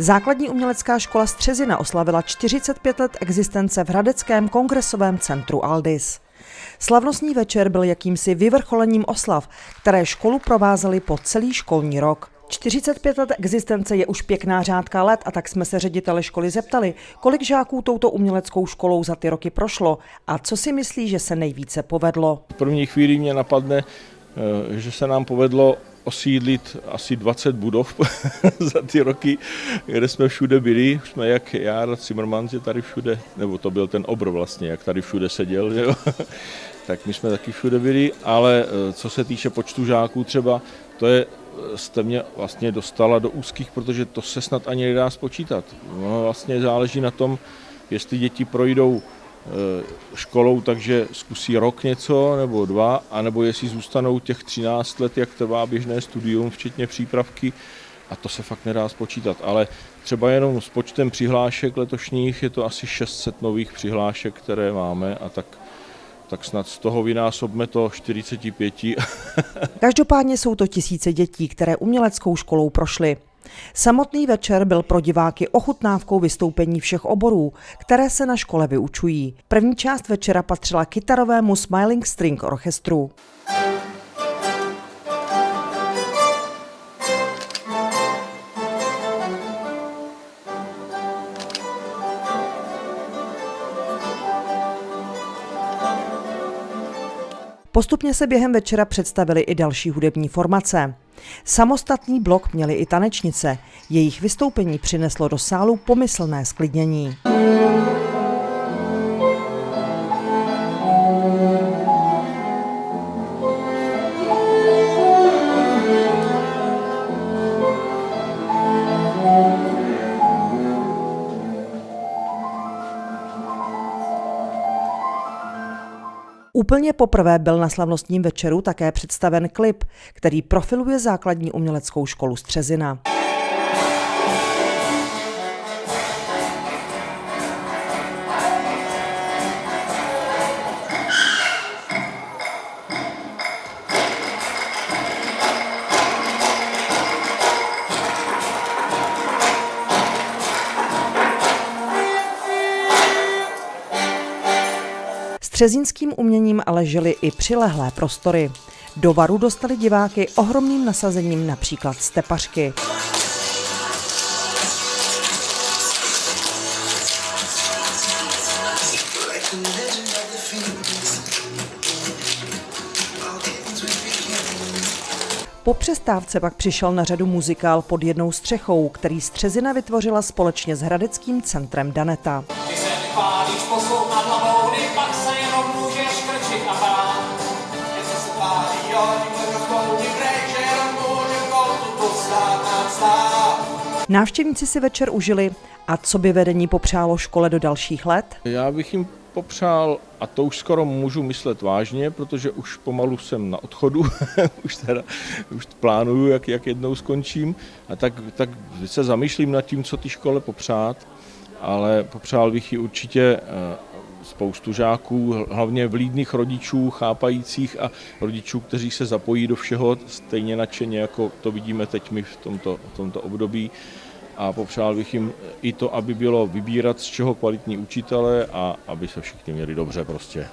Základní umělecká škola Střezina oslavila 45 let existence v Hradeckém kongresovém centru Aldis. Slavnostní večer byl jakýmsi vyvrcholením oslav, které školu provázely po celý školní rok. 45 let existence je už pěkná řádka let a tak jsme se ředitele školy zeptali, kolik žáků touto uměleckou školou za ty roky prošlo a co si myslí, že se nejvíce povedlo. V první chvíli mě napadne, eh, že se nám povedlo osídlit asi 20 budov za ty roky, kde jsme všude byli. Jsme jak já, Zimmermann, že tady všude, nebo to byl ten obr vlastně, jak tady všude seděl, jo? tak my jsme taky všude byli, ale eh, co se týče počtu žáků třeba, to je jste mě vlastně dostala do úzkých, protože to se snad ani nedá spočítat. No, vlastně záleží na tom, jestli děti projdou školou, takže zkusí rok něco nebo dva, anebo jestli zůstanou těch 13 let, jak trvá běžné studium, včetně přípravky, a to se fakt nedá spočítat. Ale třeba jenom s počtem přihlášek letošních je to asi 600 nových přihlášek, které máme a tak tak snad z toho vynásobme to 45. Každopádně jsou to tisíce dětí, které uměleckou školou prošly. Samotný večer byl pro diváky ochutnávkou vystoupení všech oborů, které se na škole vyučují. První část večera patřila kytarovému Smiling String orchestru. Postupně se během večera představily i další hudební formace. Samostatný blok měly i tanečnice. Jejich vystoupení přineslo do sálu pomyslné sklidnění. Úplně poprvé byl na slavnostním večeru také představen klip, který profiluje základní uměleckou školu Střezina. Střezínským uměním ale žili i přilehlé prostory. Do varu dostali diváky ohromným nasazením například stepařky. Po přestávce pak přišel na řadu muzikál pod jednou střechou, který Střezina vytvořila společně s Hradeckým centrem Daneta. Když se hlavou, Návštěvníci si večer užili. A co by vedení popřálo škole do dalších let? Já bych jim popřál, a to už skoro můžu myslet vážně, protože už pomalu jsem na odchodu, už, teda, už plánuju, jak, jak jednou skončím, a tak, tak se zamýšlím nad tím, co ty škole popřát, ale popřál bych ji určitě eh, spoustu žáků, hlavně vlídných rodičů, chápajících a rodičů, kteří se zapojí do všeho stejně nadšeně, jako to vidíme teď my v tomto, v tomto období. A popřál bych jim i to, aby bylo vybírat z čeho kvalitní učitele a aby se všichni měli dobře prostě.